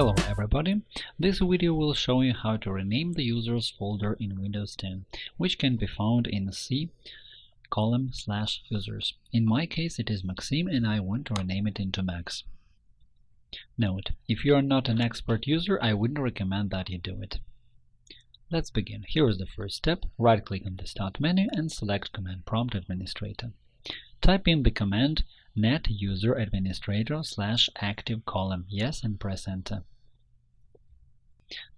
Hello everybody! This video will show you how to rename the users folder in Windows 10, which can be found in C column slash users. In my case it is Maxim and I want to rename it into Max. Note, if you are not an expert user, I wouldn't recommend that you do it. Let's begin. Here is the first step. Right-click on the Start menu and select Command Prompt Administrator. Type in the command net user administrator slash active column yes and press enter.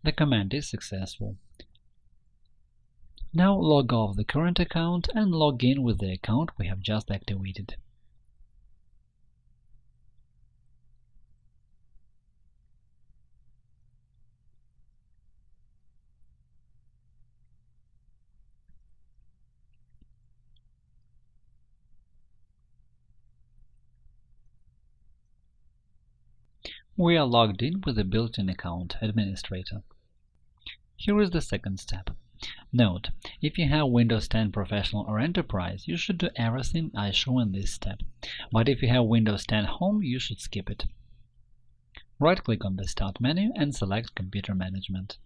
The command is successful. Now log off the current account and log in with the account we have just activated. We are logged in with a built-in account administrator. Here is the second step. Note, if you have Windows 10 Professional or Enterprise, you should do everything I show in this step, but if you have Windows 10 Home, you should skip it. Right-click on the Start menu and select Computer Management.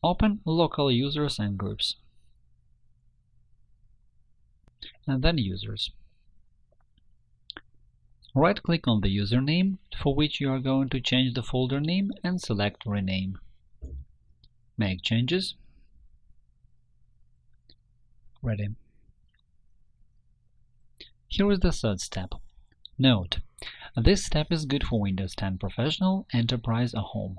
Open Local Users and Groups, and then Users. Right-click on the username for which you are going to change the folder name and select Rename. Make changes. Ready. Here is the third step. Note: This step is good for Windows 10 Professional, Enterprise or Home.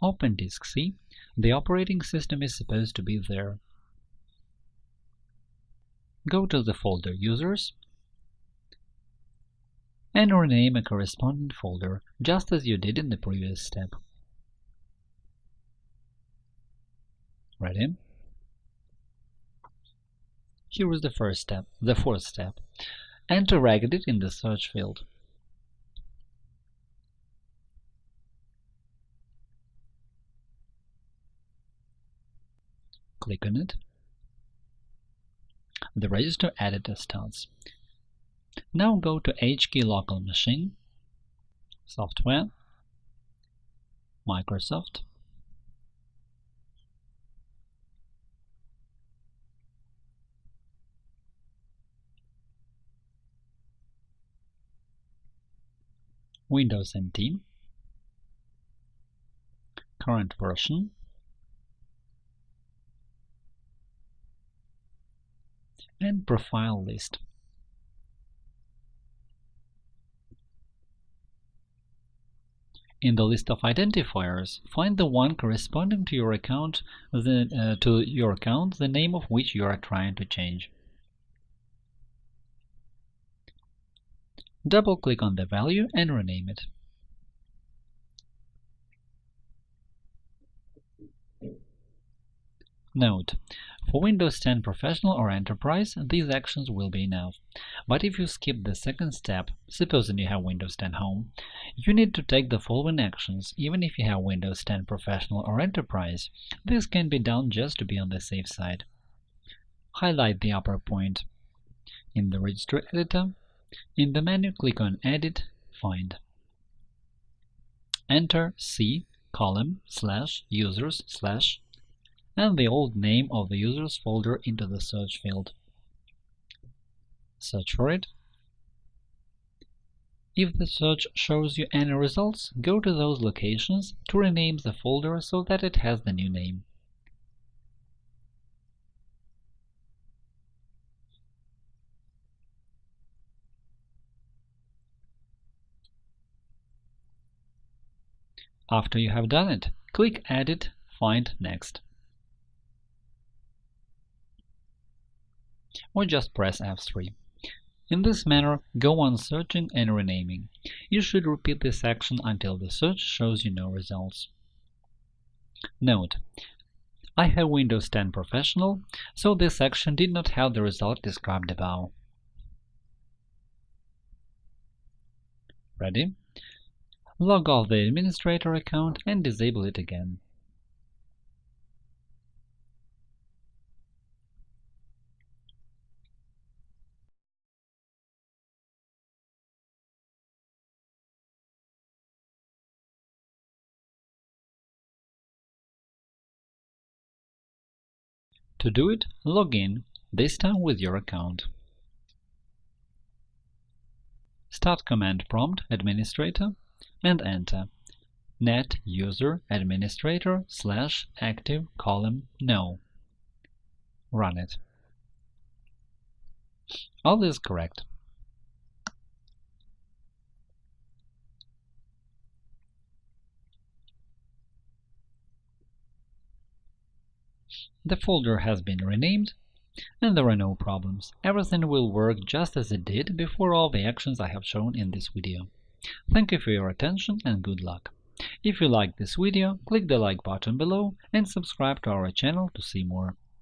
Open Disk C. The operating system is supposed to be there. Go to the folder Users and rename a corresponding folder, just as you did in the previous step. Ready? Here is the first step, the fourth step. Enter Regedit in the search field. Click on it. The register editor starts. Now go to HKey Local Machine, Software, Microsoft, Windows NT, current version, and profile list. In the list of identifiers, find the one corresponding to your account the, uh, to your account, the name of which you are trying to change. Double-click on the value and rename it. Note: For Windows 10 Professional or Enterprise, these actions will be enough. But if you skip the second step, supposing you have Windows 10 Home, you need to take the following actions, even if you have Windows 10 Professional or Enterprise. This can be done just to be on the safe side. Highlight the upper point in the Registry Editor. In the menu, click on Edit, Find. Enter C column slash users slash and the old name of the user's folder into the search field. Search for it. If the search shows you any results, go to those locations to rename the folder so that it has the new name. After you have done it, click Edit, Find Next. Or just press F3. In this manner, go on searching and renaming. You should repeat this action until the search shows you no results. Note: I have Windows 10 Professional, so this action did not have the result described above. Ready? Log off the administrator account and disable it again. To do it, log in, this time with your account. Start command prompt administrator and enter net user administrator slash active column no. Run it. All is correct. The folder has been renamed, and there are no problems. Everything will work just as it did before all the actions I have shown in this video. Thank you for your attention and good luck. If you liked this video, click the like button below and subscribe to our channel to see more.